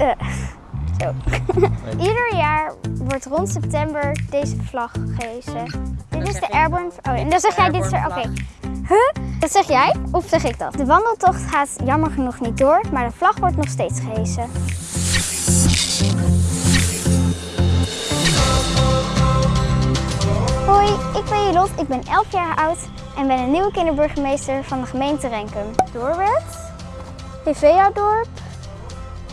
Eh, zo. Ieder jaar wordt rond september deze vlag gehezen. Dit is de Airborne... Oh, en dan zeg jij dit. Oké. Huh? Dat zeg jij? Of zeg ik dat? De wandeltocht gaat jammer genoeg niet door, maar de vlag wordt nog steeds gehezen. Hoi, ik ben Jelot, ik ben 11 jaar oud en ben een nieuwe kinderburgemeester van de gemeente Renkum. Doorwerd, Hevea-dorp,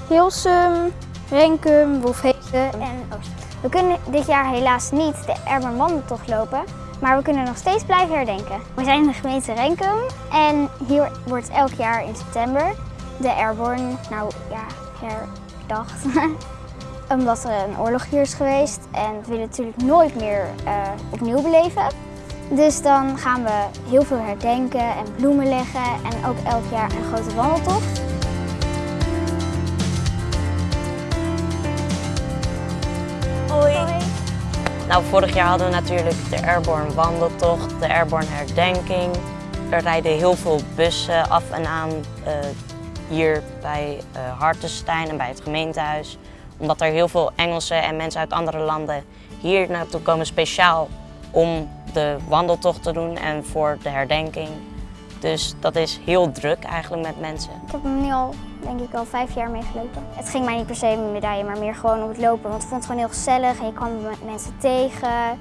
Hilsum, Renkum, Wolfhezen en Oost. We kunnen dit jaar helaas niet de Airborne wandeltocht lopen, maar we kunnen nog steeds blijven herdenken. We zijn in de gemeente Renkum en hier wordt elk jaar in september de Airborne, nou ja, herdacht. Omdat er een oorlog hier is geweest en we willen natuurlijk nooit meer eh, opnieuw beleven. Dus dan gaan we heel veel herdenken en bloemen leggen en ook elk jaar een grote wandeltocht. Nou, vorig jaar hadden we natuurlijk de Airborne wandeltocht, de Airborne herdenking. Er rijden heel veel bussen af en aan eh, hier bij uh, Hartenstein en bij het gemeentehuis. Omdat er heel veel Engelsen en mensen uit andere landen hier naartoe komen speciaal om de wandeltocht te doen en voor de herdenking. Dus dat is heel druk eigenlijk met mensen. Ik heb hem nu al, denk ik, al vijf jaar meegelopen. Het ging mij niet per se om medaille, maar meer gewoon om het lopen. Want ik vond het gewoon heel gezellig en je kwam mensen tegen.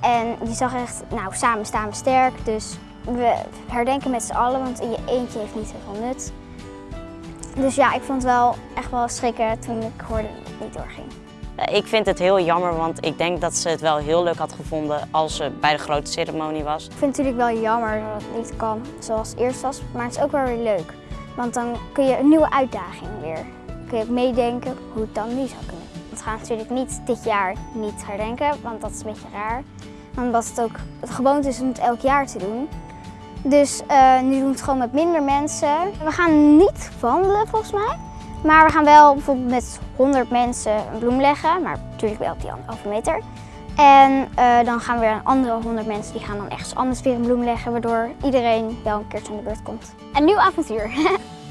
En je zag echt, nou, samen staan we sterk. Dus we herdenken met z'n allen, want in je eentje heeft niet zoveel nut. Dus ja, ik vond het wel echt wel schrikken toen ik hoorde dat het niet doorging. Ik vind het heel jammer, want ik denk dat ze het wel heel leuk had gevonden als ze bij de grote ceremonie was. Ik vind het natuurlijk wel jammer dat het niet kan zoals het eerst was, maar het is ook wel weer leuk. Want dan kun je een nieuwe uitdaging weer. Dan kun je meedenken hoe het dan nu zou kunnen. We gaan natuurlijk niet dit jaar niet herdenken, want dat is een beetje raar. Omdat het ook het gewoonte is om het elk jaar te doen. Dus uh, nu doen we het gewoon met minder mensen. We gaan niet wandelen volgens mij. Maar we gaan wel bijvoorbeeld met 100 mensen een bloem leggen, maar natuurlijk wel op die anderhalve meter. En uh, dan gaan weer een andere 100 mensen die gaan dan ergens anders weer een bloem leggen, waardoor iedereen wel een keertje aan de beurt komt. Een nieuw avontuur!